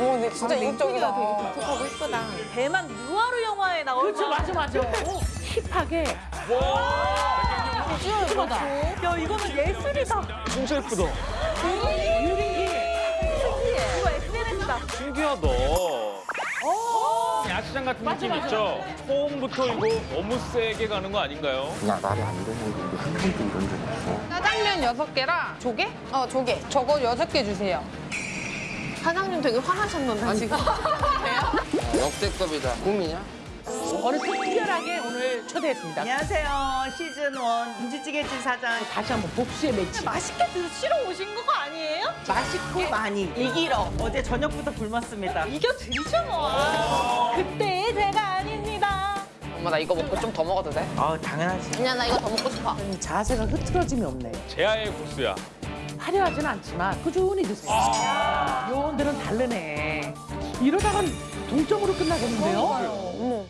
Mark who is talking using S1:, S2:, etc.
S1: 어, 근데 진짜 이국적이다.
S2: 되게 독특하고 이쁘다.
S3: 대만 누아르 영화에 나올
S4: 그렇죠, 맞아, 맞아. 어, 힙하게.
S3: 야 이거는 예술이다.
S5: 진짜 예쁘다.
S4: 유린기.
S3: 이거 SNS다.
S5: 신기하다. 야시장 같은 느낌 있죠? 처음부터 이거 너무 세게 가는 거 아닌가요?
S6: 그냥 말이 안 되는 게 우리 한 번도 이런 적 없어.
S1: 짜장면 여섯 개랑 조개? 어, 조개. 저거 여섯 개 주세요.
S2: 사장님 되게 화나셨는데 지금.
S6: 역대급이다. 꿈이냐?
S4: 오늘 특별하게 오늘 초대했습니다.
S7: 안녕하세요. 시즌 원 김치찌개집 사장.
S4: 다시 한번 복수의 매치.
S3: 맛있게 드시러 오신 거 아니에요?
S7: 맛있고 많이 이기러. 어제 저녁부터 굶었습니다.
S3: 이겨 드리죠 뭐. 그때 제가 아닙니다.
S1: 엄마, 나 이거 먹고 좀 더 먹어도 돼?
S7: 어 당연하지.
S1: 그냥 나 이거 더 먹고 싶어.
S4: 자세가 흐트러짐이 없네.
S5: 제아의 국수야.
S4: 화려하진 않지만 꾸준히 드세요. 요 다르네. 이러다간 동점으로 끝나겠는데요?